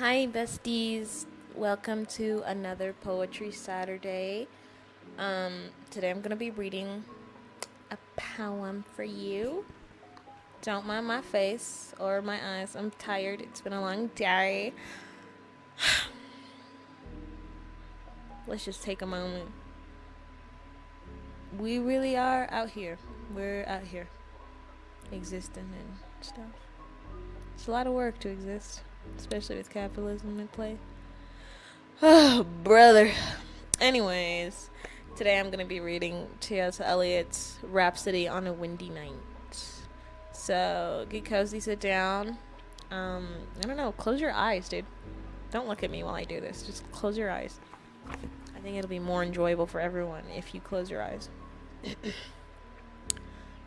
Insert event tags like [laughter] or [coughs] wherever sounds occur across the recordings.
Hi, besties. Welcome to another Poetry Saturday. Um, today I'm going to be reading a poem for you. Don't mind my face or my eyes. I'm tired. It's been a long day. [sighs] Let's just take a moment. We really are out here. We're out here existing and stuff. It's a lot of work to exist especially with capitalism in play. Oh, brother. Anyways, today I'm going to be reading T.S. Eliot's Rhapsody on a Windy Night. So, get cozy, sit down. Um, I don't know, close your eyes, dude. Don't look at me while I do this. Just close your eyes. I think it'll be more enjoyable for everyone if you close your eyes. [coughs]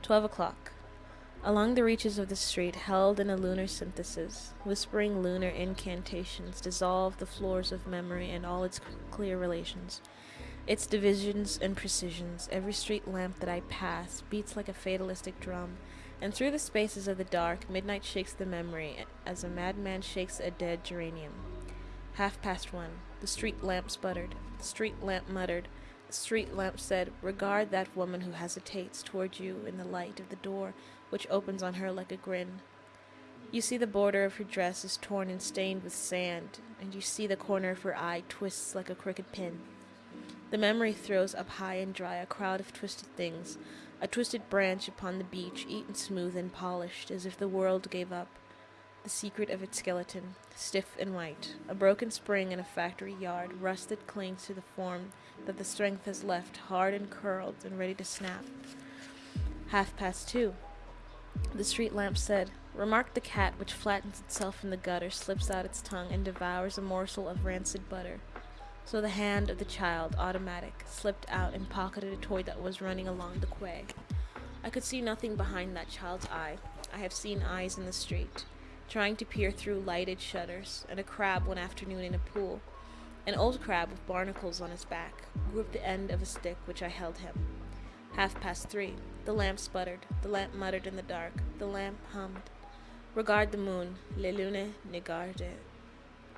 12 o'clock. Along the reaches of the street, held in a lunar synthesis, whispering lunar incantations dissolve the floors of memory and all its clear relations. Its divisions and precisions, every street lamp that I pass beats like a fatalistic drum, and through the spaces of the dark, midnight shakes the memory as a madman shakes a dead geranium. Half past one. The street lamp sputtered. The street lamp muttered. Street lamp said, Regard that woman who hesitates toward you in the light of the door which opens on her like a grin. You see the border of her dress is torn and stained with sand, and you see the corner of her eye twists like a crooked pin. The memory throws up high and dry a crowd of twisted things, a twisted branch upon the beach, eaten smooth and polished, as if the world gave up. The secret of its skeleton, stiff and white, a broken spring in a factory yard, rusted clings to the form that the strength has left, hard and curled and ready to snap. Half past two. The street lamp said, Remark the cat which flattens itself in the gutter, slips out its tongue, and devours a morsel of rancid butter. So the hand of the child, automatic, slipped out and pocketed a toy that was running along the quay. I could see nothing behind that child's eye. I have seen eyes in the street, trying to peer through lighted shutters, and a crab one afternoon in a pool. An old crab with barnacles on his back gripped the end of a stick which I held him. Half past three. The lamp sputtered. The lamp muttered in the dark. The lamp hummed. Regard the moon. Le lune ne garde.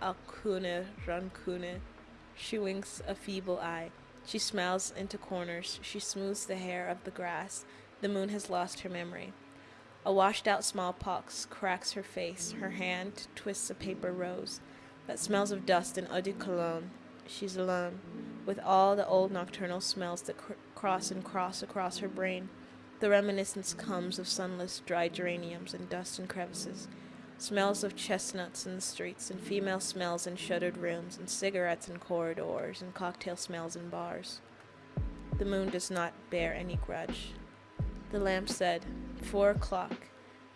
Alcune rancune. She winks a feeble eye. She smiles into corners. She smooths the hair of the grass. The moon has lost her memory. A washed out smallpox cracks her face. Her hand twists a paper rose that smells of dust and eau de cologne. She's alone with all the old nocturnal smells that cr- cross and cross across her brain. The reminiscence comes of sunless, dry geraniums and dust and crevices, smells of chestnuts in the streets, and female smells in shuttered rooms, and cigarettes in corridors, and cocktail smells in bars. The moon does not bear any grudge. The lamp said, Four o'clock.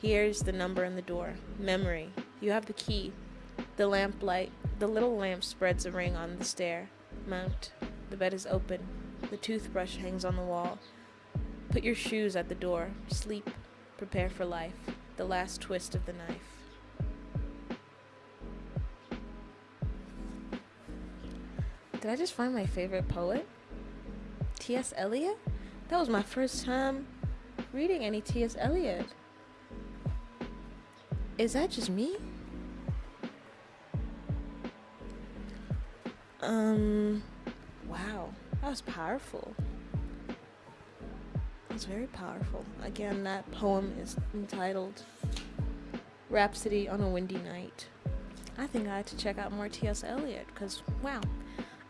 Here's the number in the door. Memory. You have the key. The lamp light, the little lamp spreads a ring on the stair. Mount. The bed is open. The toothbrush hangs on the wall. Put your shoes at the door. Sleep. Prepare for life. The last twist of the knife. Did I just find my favorite poet? T.S. Eliot? That was my first time reading any T.S. Eliot. Is that just me? Um, wow, that was powerful. That was very powerful. Again, that poem is entitled Rhapsody on a Windy Night. I think I had to check out more T.S. Eliot because, wow.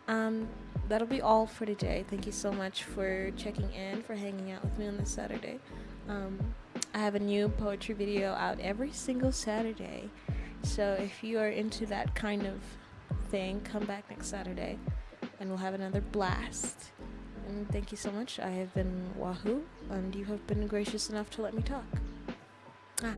Um, that'll be all for today. Thank you so much for checking in, for hanging out with me on this Saturday. Um, I have a new poetry video out every single Saturday. So if you are into that kind of thing, come back next Saturday and we'll have another blast. And thank you so much. I have been Wahoo, and you have been gracious enough to let me talk. Ah.